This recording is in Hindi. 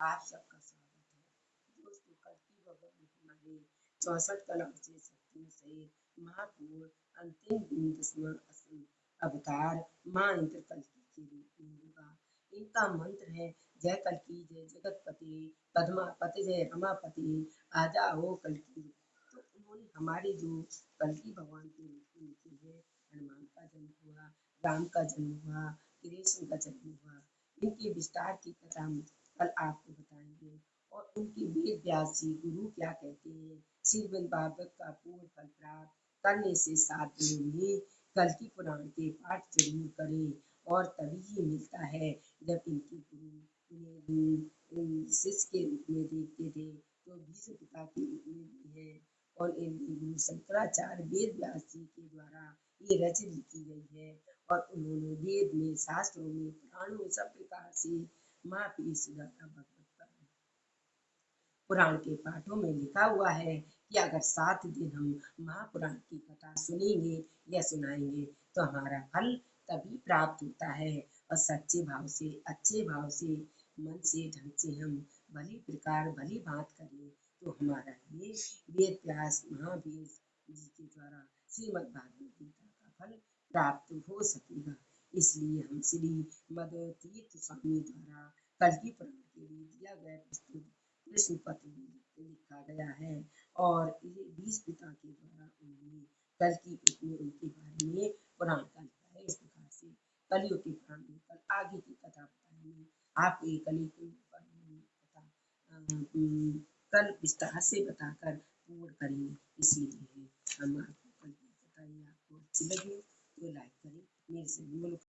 आप सबका स्वागत है। दोस्तों कल की भगवान हमारे चौसठ कलाओं से शक्तियों से महापुर अंतिम दसवां अवतार माँ इंद्र कल के रूप में होगा इनका मंत्र है, जय कल की जय जगतपति पद्मापति जय रमापति, आजा हो कल की तो उन्होंने हमारे जो कल की भगवान के रूप में लिखे हैं, हनुमान का जन्म हुआ, राम का जन्म हुआ कृष्ण का जन्म हुआ, इनके विस्तार की कथा कल आपको बताएँगे। और उनके वेद व्यास गुरु क्या कहते हैं? श्रीमद भागवत का पूर्ण फल प्राप्त करने से दिनों में कल की पुराण के पाठ ज़रूर करें और तभी ही मिलता है जब इनके गुरु शिष्य के रूप में देखते थे तो भीष्म पिता के रूप में भी है। और गुरु शंकराचार्य वेद व्यास जी के द्वारा ये रचित लिखी गई है। और उन्होंने वेद में शास्त्रों में पुराणों सब प्रकार से महापीर सुजाता भगवत पुराण के पाठों में लिखा हुआ है कि अगर सात दिन हम महापुराण की कथा सुनेंगे या सुनाएँगे तो हमारा फल तभी प्राप्त होता है और सच्चे भाव से, अच्छे भाव से, मन से, ढंग से हम भली प्रकार भली बात करें तो हमारा ये वेद व्यास महावीर जी के द्वारा श्रीमद भागवत गीता का फल प्राप्त हो सकेगा इसलिए हम श्री मद तीर्थ स्वामी द्वारा कलकी पुराण के लिए दिया गया प्रस्तुत कृष्ण पत्र लिखा गया है और ये बीस पिता के द्वारा उन्होंने कल की उनके बारे में पुराण का लिखा है। इस प्रकार से कलियों के पुराण में कल आगे की कथा बताएँगे आपको ये कली को कथा कल विस्तार से बताकर पूर्ण करेंगे। इसलिए हम आपको कल कथा आपको अच्छी लगी तो लाइक करें, मेरे से बोलो